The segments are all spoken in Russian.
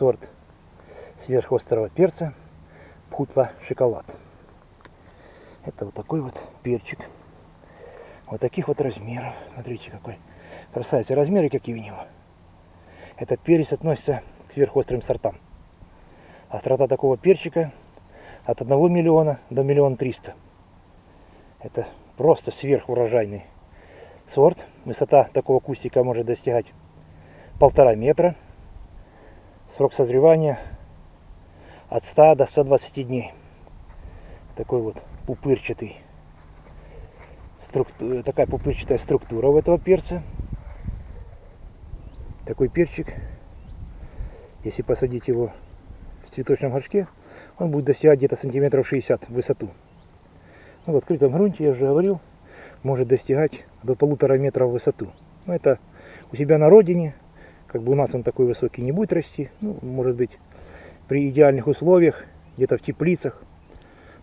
сорт сверхострого перца Пхутла шоколад. Это вот такой вот перчик. Вот таких вот размеров. Смотрите, какой красавец. Размеры какие у него. Этот перец относится к сверхострым сортам. Острота такого перчика от 1 миллиона до миллиона триста. Это просто сверхурожайный сорт. Высота такого кустика может достигать полтора метра. Срок созревания от 100 до 120 дней. Такой вот пупырчатый, структура, такая пупырчатая структура у этого перца. Такой перчик, если посадить его в цветочном горшке, он будет достигать где-то сантиметров 60 в высоту. Ну, в открытом грунте, я уже говорил, может достигать до полутора метра в высоту. Но это у себя на родине, как бы у нас он такой высокий не будет расти. Ну, может быть, при идеальных условиях, где-то в теплицах.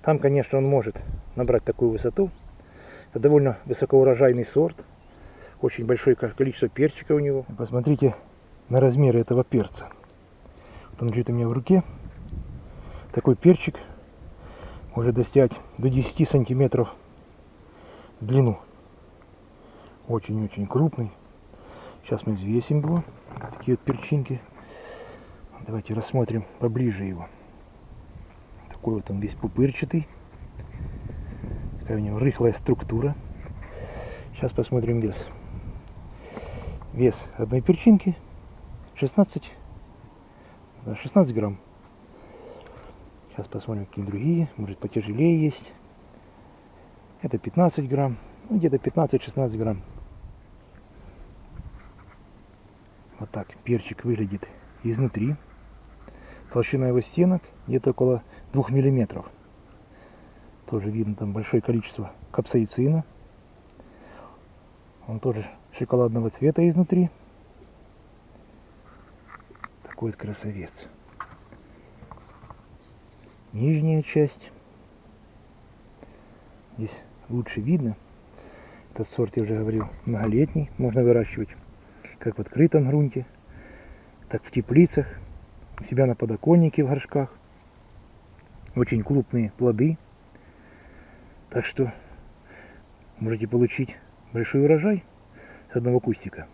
Там, конечно, он может набрать такую высоту. Это довольно высокоурожайный сорт. Очень большое количество перчика у него. Посмотрите на размеры этого перца. Вот он лежит у меня в руке. Такой перчик может достигать до 10 сантиметров в длину. Очень-очень крупный. Сейчас мы взвесим его. Такие вот перчинки. Давайте рассмотрим поближе его. Такой вот он весь пупырчатый. Такая у него рыхлая структура. Сейчас посмотрим вес. Вес одной перчинки 16, да, 16 грамм. Сейчас посмотрим, какие другие. Может потяжелее есть. Это 15 грамм. Ну, где-то 15-16 грамм. Вот так перчик выглядит изнутри. Толщина его стенок где-то около 2 миллиметров. Тоже видно там большое количество капсаицина. Он тоже шоколадного цвета изнутри. Такой вот красавец нижняя часть. Здесь лучше видно. Этот сорт, я уже говорил, многолетний. Можно выращивать как в открытом грунте, так в теплицах, у себя на подоконнике в горшках. Очень крупные плоды. Так что можете получить большой урожай с одного кустика.